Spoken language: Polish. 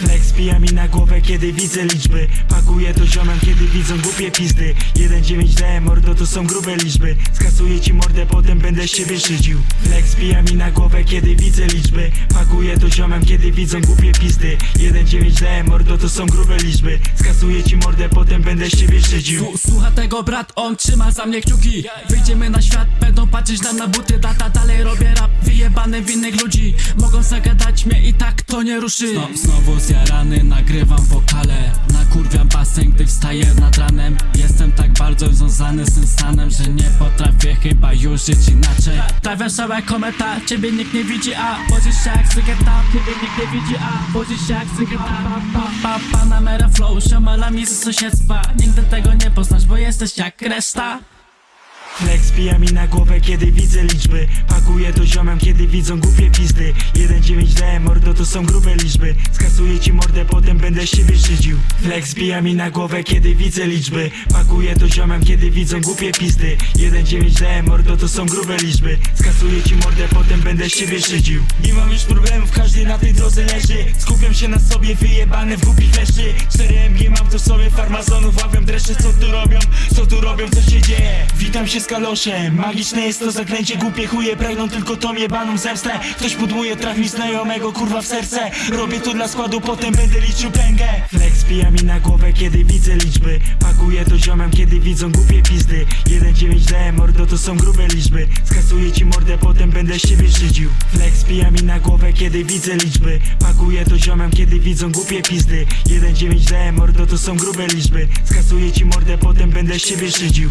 Flex pija mi na głowę, kiedy widzę liczby. Pakuję to ziomem, kiedy widzą głupie pizdy. 1,9D, mordo to są grube liczby. Skasuję ci mordę, potem będę z siebie szydził. Flex pija mi na głowę, kiedy widzę liczby. Pakuję to ziomem, kiedy widzą głupie pizdy. 1,9D, mordo to są grube liczby. Skasuję ci mordę, potem będę z siebie szydził. Słu- Słucha tego brat, on trzyma za mnie kciuki. Wyjdziemy na świat, będą patrzeć nam na buty. Data dalej robię rap, wyjebany w innych ludzi. Mogą zagadać mnie i tak to nie ruszy. Znow, Znowu zjarany, nagrywam wokale. Nakurwiam basen, gdy wstaję nad ranem. Jestem tak bardzo związany z tym stanem Że nie potrafię chyba już żyć inaczej. Trafiam całe kometa, ciebie nikt nie widzi A wozisz się jak cygeta, ciebie nikt nie widzi A wozisz się jak cygeta pa, pa, pa, Panamera flow, siomalami z sąsiedztwa. Nigdy tego nie poznasz, bo jesteś jak reszta Flex pija mi na głowę, kiedy widzę liczby. Pakuję to ziomem, kiedy widzą głupie pizdy. 1,9D, mordo to są grube liczby. Skasuję ci mordę, potem będę z siebie szydził. Flex pija mi na głowę, kiedy widzę liczby. Pakuję to ziomem, kiedy widzą głupie pizdy. 1,9D, mordo to są grube liczby. Skasuję ci mordę, potem będę z siebie szydził. Nie mam już problemów, każdy na tej drodze leży. Skupiam się na sobie, wyjebany w głupi leszczy 4MG mam tu sobie farmazonów, łapią dreszcze Co tu robią, co tu robią, co się dzieje. Witam się z kaloszem, magiczne jest to zaklęcie Głupie chuje pragną tylko tą jebaną zemstę. Ktoś pudłuje, trafi znajomego kurwa w serce. Robię to dla składu, potem będę liczył pęgę Pija mi na głowę, kiedy widzę liczby. Pakuję to ziomem, kiedy widzą głupie pizdy. 1,9D, mordo to są grube liczby. Skasuję ci mordę, potem będę z siebie szydził. Flex pija mi na głowę, kiedy widzę liczby. Pakuję to ziomem, kiedy widzą głupie pizdy. 1,9D, mordo to są grube liczby. Skasuję ci mordę, potem będę z siebie szydził